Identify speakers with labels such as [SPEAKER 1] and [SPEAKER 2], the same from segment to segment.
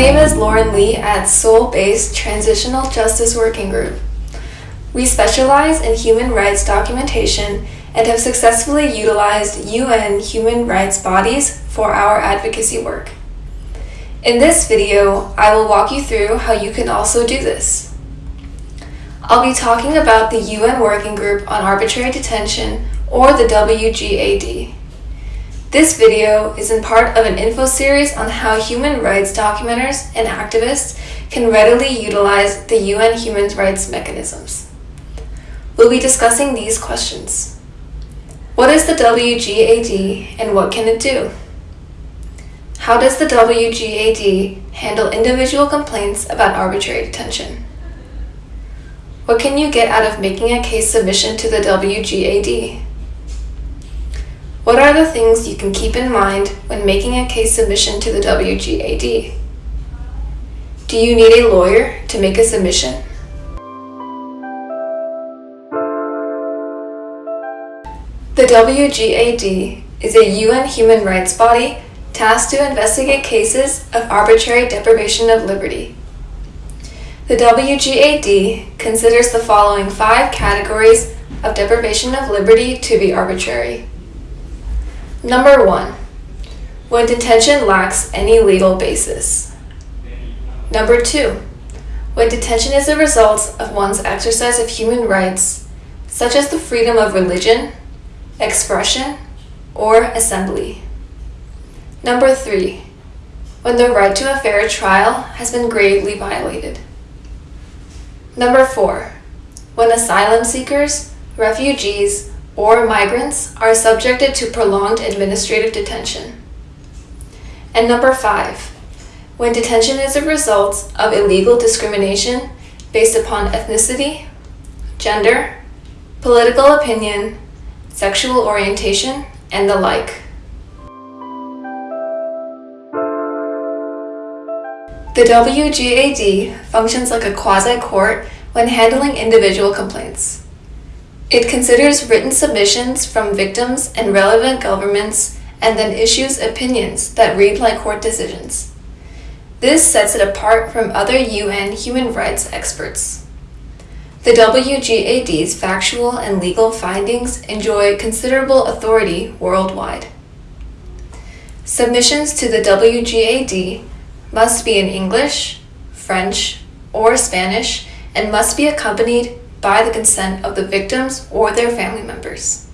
[SPEAKER 1] name is Lauren Lee at Seoul based Transitional Justice Working Group. We specialize in human rights documentation and have successfully utilized UN human rights bodies for our advocacy work. In this video, I will walk you through how you can also do this. I'll be talking about the UN Working Group on Arbitrary Detention, or the WGAD. This video is in part of an info series on how human rights documenters and activists can readily utilize the UN human rights mechanisms. We'll be discussing these questions. What is the WGAD and what can it do? How does the WGAD handle individual complaints about arbitrary detention? What can you get out of making a case submission to the WGAD? What are the things you can keep in mind when making a case submission to the WGAD? Do you need a lawyer to make a submission? The WGAD is a UN human rights body tasked to investigate cases of arbitrary deprivation of liberty. The WGAD considers the following five categories of deprivation of liberty to be arbitrary. Number one, when detention lacks any legal basis. Number two, when detention is a result of one's exercise of human rights, such as the freedom of religion, expression, or assembly. Number three, when the right to a fair trial has been gravely violated. Number four, when asylum seekers, refugees, or migrants are subjected to prolonged administrative detention. And number five, when detention is a result of illegal discrimination based upon ethnicity, gender, political opinion, sexual orientation, and the like. The WGAD functions like a quasi-court when handling individual complaints. It considers written submissions from victims and relevant governments and then issues opinions that read like court decisions. This sets it apart from other UN human rights experts. The WGAD's factual and legal findings enjoy considerable authority worldwide. Submissions to the WGAD must be in English, French, or Spanish and must be accompanied by the consent of the victims or their family members.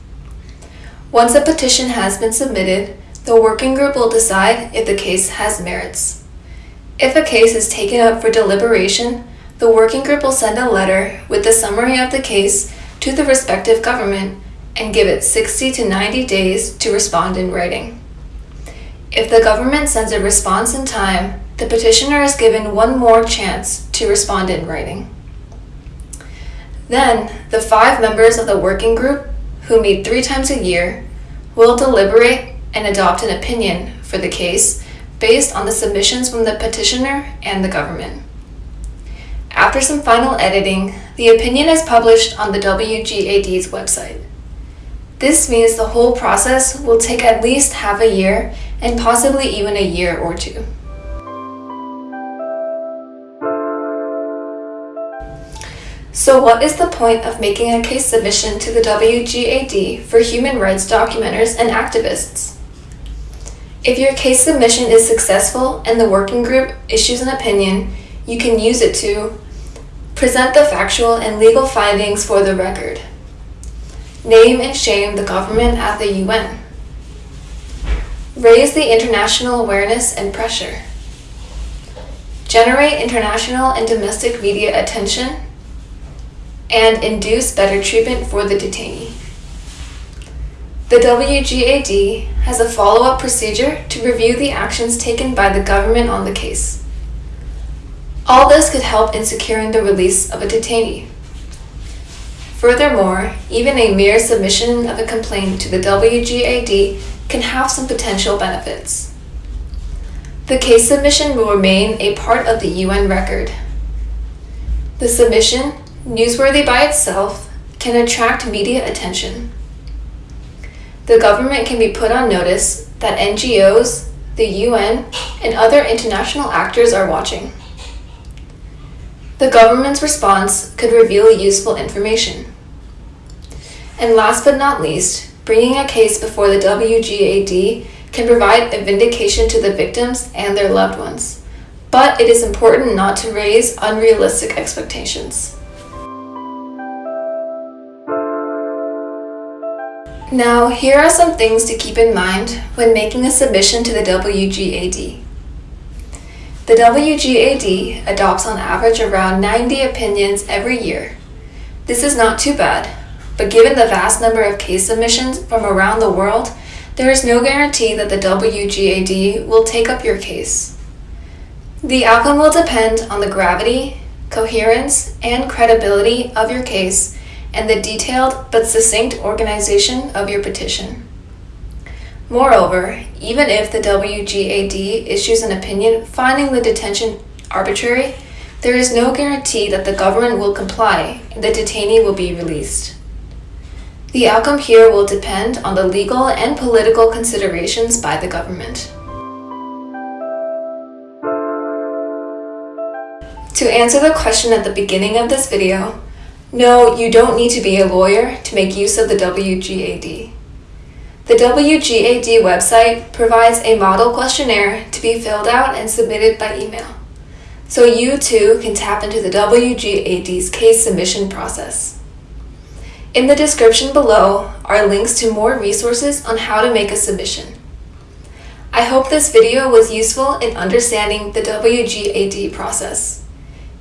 [SPEAKER 1] Once a petition has been submitted, the working group will decide if the case has merits. If a case is taken up for deliberation, the working group will send a letter with the summary of the case to the respective government and give it 60 to 90 days to respond in writing. If the government sends a response in time, the petitioner is given one more chance to respond in writing. Then, the five members of the working group, who meet three times a year, will deliberate and adopt an opinion for the case based on the submissions from the petitioner and the government. After some final editing, the opinion is published on the WGAD's website. This means the whole process will take at least half a year and possibly even a year or two. So what is the point of making a case submission to the WGAD for human rights documenters and activists? If your case submission is successful and the working group issues an opinion, you can use it to present the factual and legal findings for the record, name and shame the government at the UN, raise the international awareness and pressure, generate international and domestic media attention, and induce better treatment for the detainee. The WGAD has a follow-up procedure to review the actions taken by the government on the case. All this could help in securing the release of a detainee. Furthermore, even a mere submission of a complaint to the WGAD can have some potential benefits. The case submission will remain a part of the UN record. The submission newsworthy by itself, can attract media attention. The government can be put on notice that NGOs, the UN, and other international actors are watching. The government's response could reveal useful information. And last but not least, bringing a case before the WGAD can provide a vindication to the victims and their loved ones. But it is important not to raise unrealistic expectations. Now, here are some things to keep in mind when making a submission to the WGAD. The WGAD adopts on average around 90 opinions every year. This is not too bad, but given the vast number of case submissions from around the world, there is no guarantee that the WGAD will take up your case. The outcome will depend on the gravity, coherence, and credibility of your case and the detailed but succinct organization of your petition. Moreover, even if the WGAD issues an opinion finding the detention arbitrary, there is no guarantee that the government will comply and the detainee will be released. The outcome here will depend on the legal and political considerations by the government. To answer the question at the beginning of this video, no, you don't need to be a lawyer to make use of the WGAD. The WGAD website provides a model questionnaire to be filled out and submitted by email, so you too can tap into the WGAD's case submission process. In the description below are links to more resources on how to make a submission. I hope this video was useful in understanding the WGAD process.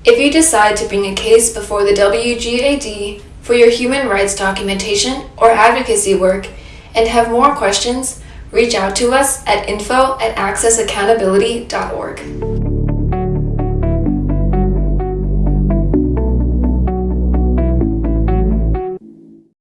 [SPEAKER 1] If you decide to bring a case before the WGAD for your human rights documentation or advocacy work and have more questions, reach out to us at info at accessaccountability.org.